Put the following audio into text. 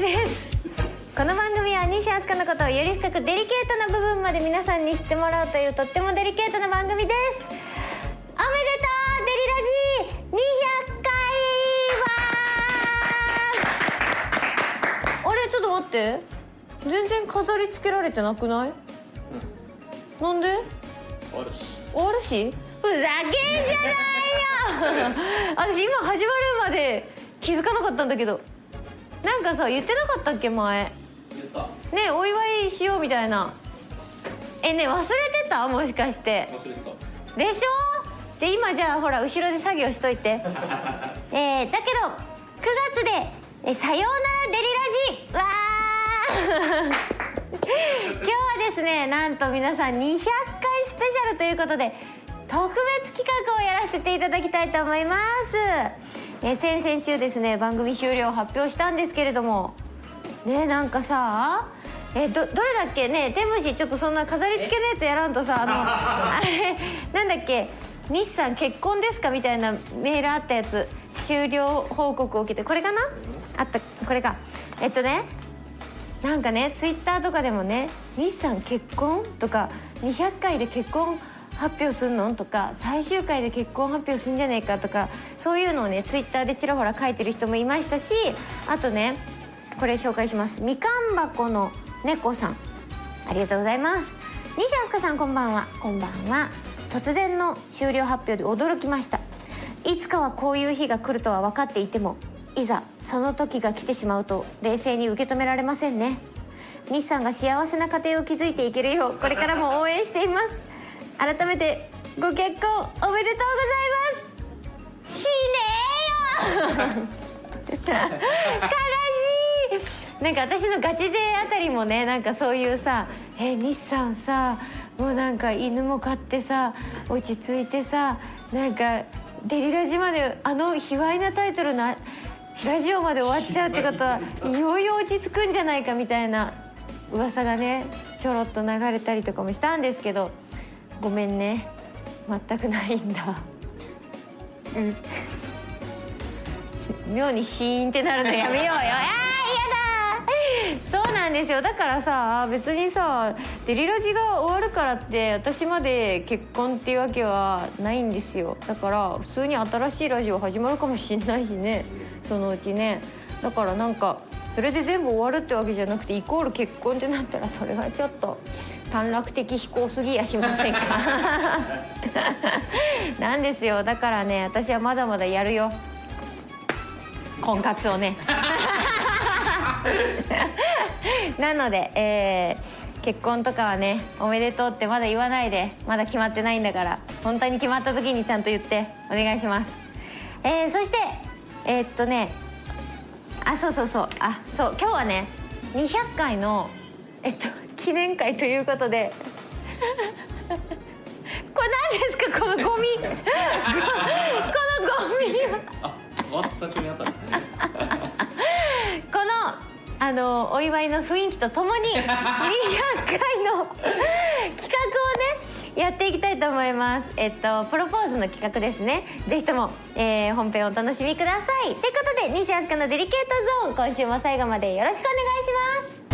です。この番組は西飛鳥のことをより深くデリケートな部分まで皆さんに知ってもらうというとってもデリケートな番組です。おめでとうデリラジ200回は。あれちょっと待って。全然飾り付けられてなくない、なんで？終わるし。終わるし？ふざけんじゃないよ。私今始まるまで気づかなかったんだけどなんかさ言ってなかったっけ前？言った。ねお祝いしようみたいな。えね忘れてた？もしかして。忘れてた。でしょ？じゃあ今じゃあほら後ろで作業しといて。えー、だけど9月でえさようならデリラジ。わー。今日はですねなんと皆さん200回スペシャルということで特別企画をやらせていただきたいと思います、えー先々週ですね番組終了を発表したんですけれども。ねなんかさえどどれだっけ？ね天虫ちょっとそんな飾り付けのやつやらんとさあの あれなんだっけ？西さん結婚ですかみたいなメールあったやつ。終了報告を受けてこれかな？あったこれか。えっとねなんかねツイッターとかでもね「西さん結婚?」とか「200回で結婚？発表すんの?」とか「最終回で結婚発表すんじゃねえか」とかそういうのをねツイッターでちらほら書いてる人もいましたしあとねこれ紹介します。みかん箱の猫さん。ありがとうございます。西飛鳥さんこんばんは。こんばんは。突然の終了発表で驚きました。いつかはこういう日が来るとは分かっていてもいざその時が来てしまうと冷静に受け止められませんね。西さんが幸せな家庭を築いていけるようこれからも応援しています改めてご結婚おめでとうございます。しねえよ。悲しい。なんか私のガチ勢あたりもねなんかそういうさ「え西さんさもうなんか犬も飼ってさ落ち着いてさなんかデリラジまであの卑猥なタイトルなラジオまで終わっちゃうってことはいよいよ落ち着くんじゃないかみたいな噂がねちょろっと流れたりとかもしたんですけどごめんね。全くないんだ。うん。妙にシーンってなるのやめようよ。あーやだ。そうなんですよ。だからさ別にさデリラジが終わるからって私まで結婚っていうわけはないんですよ。だから普通に新しいラジオ始まるかもしんないしね。そのうちね。だからなんかそれで全部終わるってわけじゃなくてイコール結婚ってなったらそれはちょっと短絡的思考すぎやしませんか？なんですよ。だからね私はまだまだやるよ。婚活をね。なので、えー結婚とかはねおめでとうってまだ言わないでまだ決まってないんだから本当に決まった時にちゃんと言ってお願いします。えーそしてえーっとねあそうそうそう。あそう今日はね200回のえっと記念会ということで。これ何ですか？このゴミ。このゴミ。は このあのお祝いの雰囲気とともに200回の企画をねやっていきたいと思います。えっとプロポーズの企画ですね。ぜひとも、えー本編をお楽しみください。ということで西飛鳥のデリケートゾーン今週も最後までよろしくお願いします。